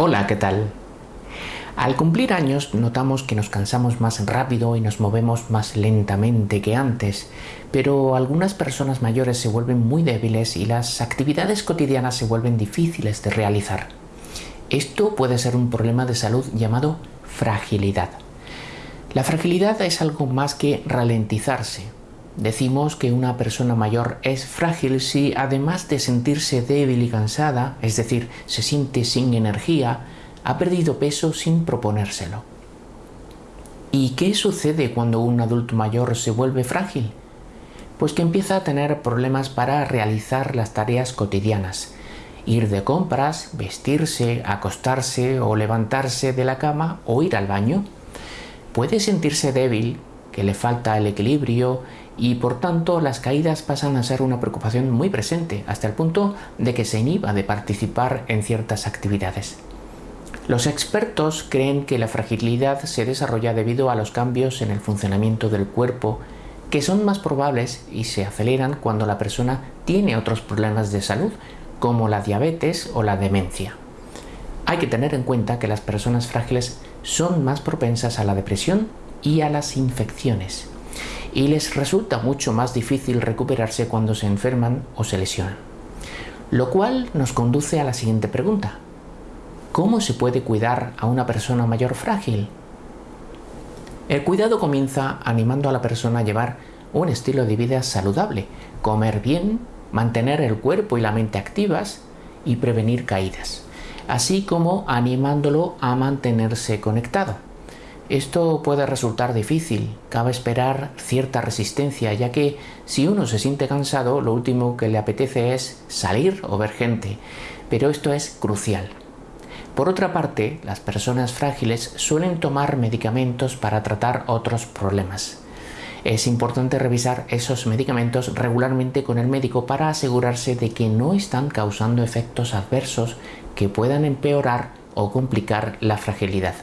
Hola, ¿qué tal? Al cumplir años notamos que nos cansamos más rápido y nos movemos más lentamente que antes, pero algunas personas mayores se vuelven muy débiles y las actividades cotidianas se vuelven difíciles de realizar. Esto puede ser un problema de salud llamado fragilidad. La fragilidad es algo más que ralentizarse. Decimos que una persona mayor es frágil si además de sentirse débil y cansada, es decir, se siente sin energía, ha perdido peso sin proponérselo. ¿Y qué sucede cuando un adulto mayor se vuelve frágil? Pues que empieza a tener problemas para realizar las tareas cotidianas, ir de compras, vestirse, acostarse o levantarse de la cama o ir al baño. Puede sentirse débil, le falta el equilibrio y por tanto las caídas pasan a ser una preocupación muy presente, hasta el punto de que se inhiba de participar en ciertas actividades. Los expertos creen que la fragilidad se desarrolla debido a los cambios en el funcionamiento del cuerpo que son más probables y se aceleran cuando la persona tiene otros problemas de salud, como la diabetes o la demencia. Hay que tener en cuenta que las personas frágiles son más propensas a la depresión y a las infecciones, y les resulta mucho más difícil recuperarse cuando se enferman o se lesionan. Lo cual nos conduce a la siguiente pregunta. ¿Cómo se puede cuidar a una persona mayor frágil? El cuidado comienza animando a la persona a llevar un estilo de vida saludable, comer bien, mantener el cuerpo y la mente activas y prevenir caídas, así como animándolo a mantenerse conectado. Esto puede resultar difícil, cabe esperar cierta resistencia, ya que si uno se siente cansado, lo último que le apetece es salir o ver gente, pero esto es crucial. Por otra parte, las personas frágiles suelen tomar medicamentos para tratar otros problemas. Es importante revisar esos medicamentos regularmente con el médico para asegurarse de que no están causando efectos adversos que puedan empeorar o complicar la fragilidad.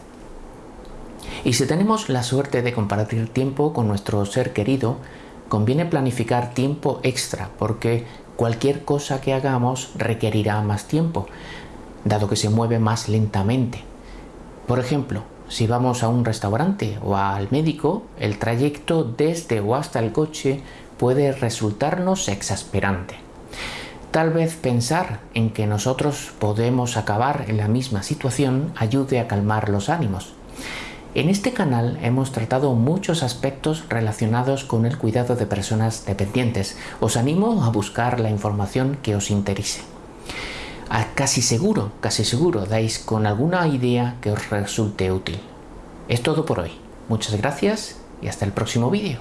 Y si tenemos la suerte de compartir tiempo con nuestro ser querido, conviene planificar tiempo extra porque cualquier cosa que hagamos requerirá más tiempo, dado que se mueve más lentamente. Por ejemplo, si vamos a un restaurante o al médico, el trayecto desde o hasta el coche puede resultarnos exasperante. Tal vez pensar en que nosotros podemos acabar en la misma situación ayude a calmar los ánimos. En este canal hemos tratado muchos aspectos relacionados con el cuidado de personas dependientes. Os animo a buscar la información que os interese casi seguro, casi seguro dais con alguna idea que os resulte útil. Es todo por hoy. Muchas gracias y hasta el próximo vídeo.